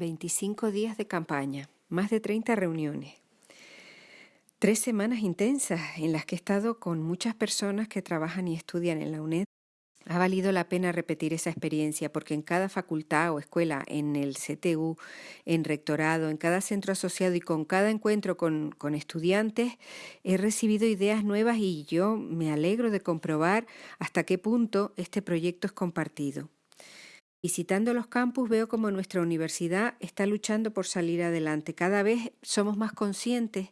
25 días de campaña, más de 30 reuniones. Tres semanas intensas en las que he estado con muchas personas que trabajan y estudian en la UNED. Ha valido la pena repetir esa experiencia porque en cada facultad o escuela, en el CTU, en rectorado, en cada centro asociado y con cada encuentro con, con, estudiantes, he recibido ideas nuevas y yo me alegro de comprobar hasta qué punto este proyecto es compartido. Visitando los campus veo como nuestra universidad está luchando por salir adelante. Cada vez somos más conscientes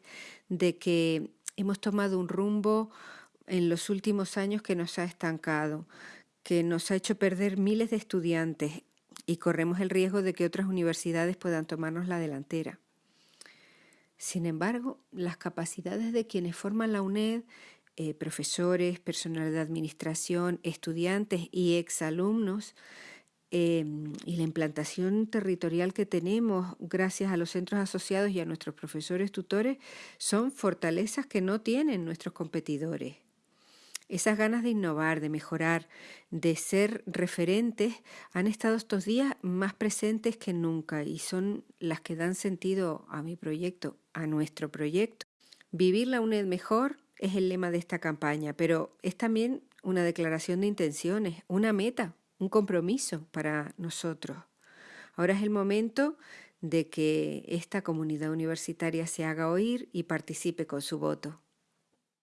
de que hemos tomado un rumbo en los últimos años que nos ha estancado, que nos ha hecho perder miles de estudiantes y corremos el riesgo de que otras universidades puedan tomarnos la delantera. Sin embargo, las capacidades de quienes forman la UNED, eh, profesores, personal de administración, estudiantes y exalumnos, Em, y la implantación territorial que tenemos gracias a los centros asociados y a nuestros profesores tutores son fortalezas que no tienen nuestros competidores. Esas ganas de innovar, de mejorar, de ser referentes han estado estos días más presentes que nunca y son las que dan sentido a mi proyecto, a nuestro proyecto. Vivir la UNED mejor es el lema de esta campaña, pero es también una declaración de intenciones, una meta, un compromiso para nosotros. Ahora es el momento de que esta comunidad universitaria se haga oír y participe con su voto.